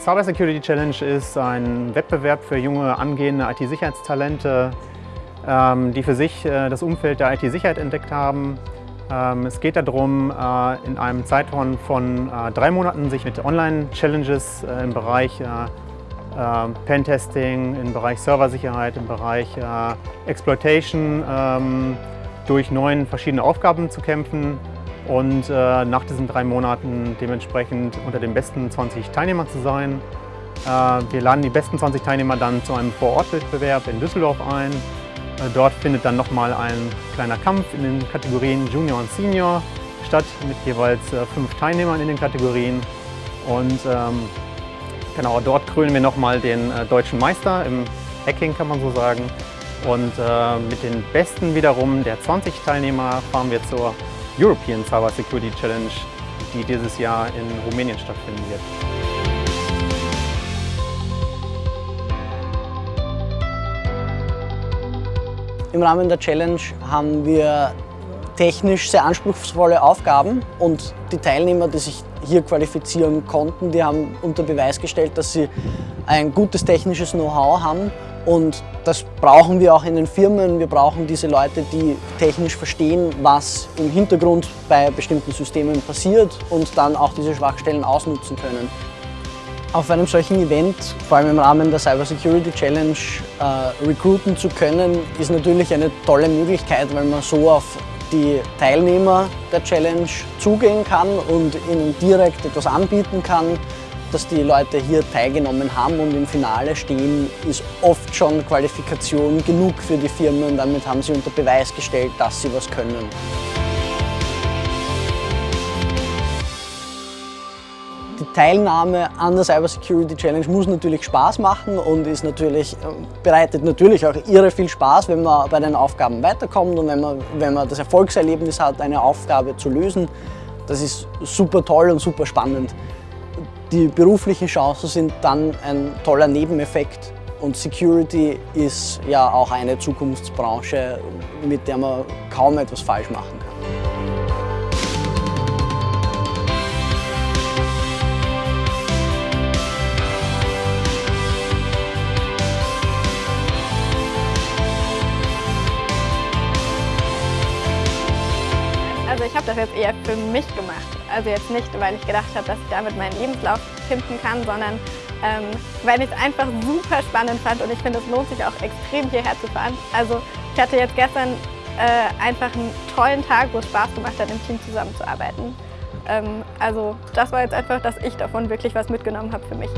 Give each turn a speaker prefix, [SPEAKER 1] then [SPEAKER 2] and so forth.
[SPEAKER 1] Cyber Security Challenge ist ein Wettbewerb für junge angehende IT-Sicherheitstalente, ähm, die für sich äh, das Umfeld der IT-Sicherheit entdeckt haben. Ähm, es geht darum, äh, in einem Zeitraum von äh, drei Monaten sich mit Online-Challenges im Bereich Pentesting, im Bereich Serversicherheit, im Bereich Exploitation ähm, durch neun verschiedene Aufgaben zu kämpfen und äh, nach diesen drei Monaten dementsprechend unter den besten 20 Teilnehmern zu sein. Äh, wir laden die besten 20 Teilnehmer dann zu einem Vorortwettbewerb in Düsseldorf ein. Äh, dort findet dann nochmal ein kleiner Kampf in den Kategorien Junior und Senior statt mit jeweils äh, fünf Teilnehmern in den Kategorien. Und ähm, genau, dort krönen wir nochmal den äh, deutschen Meister im Hacking, kann man so sagen. Und äh, mit den Besten wiederum der 20 Teilnehmer fahren wir zur European Cyber Security Challenge, die dieses Jahr in Rumänien stattfinden wird.
[SPEAKER 2] Im Rahmen der Challenge haben wir technisch sehr anspruchsvolle Aufgaben und die Teilnehmer, die sich hier qualifizieren konnten, die haben unter Beweis gestellt, dass sie ein gutes technisches Know-how haben und das brauchen wir auch in den Firmen. Wir brauchen diese Leute, die technisch verstehen, was im Hintergrund bei bestimmten Systemen passiert und dann auch diese Schwachstellen ausnutzen können. Auf einem solchen Event, vor allem im Rahmen der Cyber Security Challenge, äh, recruiten zu können, ist natürlich eine tolle Möglichkeit, weil man so auf die Teilnehmer der Challenge zugehen kann und ihnen direkt etwas anbieten kann, dass die Leute hier teilgenommen haben und im Finale stehen, ist oft schon Qualifikation genug für die Firmen. Damit haben sie unter Beweis gestellt, dass sie was können. Die Teilnahme an der Cyber Security Challenge muss natürlich Spaß machen und ist natürlich, ähm, bereitet natürlich auch irre viel Spaß, wenn man bei den Aufgaben weiterkommt und wenn man, wenn man das Erfolgserlebnis hat, eine Aufgabe zu lösen. Das ist super toll und super spannend. Die beruflichen Chancen sind dann ein toller Nebeneffekt und Security ist ja auch eine Zukunftsbranche, mit der man kaum etwas falsch machen kann.
[SPEAKER 3] Ich habe das jetzt eher für mich gemacht. Also jetzt nicht, weil ich gedacht habe, dass ich damit meinen Lebenslauf pimpen kann, sondern ähm, weil ich es einfach super spannend fand und ich finde, es lohnt sich auch extrem hierher zu fahren. Also ich hatte jetzt gestern äh, einfach einen tollen Tag, wo es Spaß gemacht hat, im Team zusammenzuarbeiten. Ähm, also das war jetzt einfach, dass ich davon wirklich was mitgenommen habe für mich.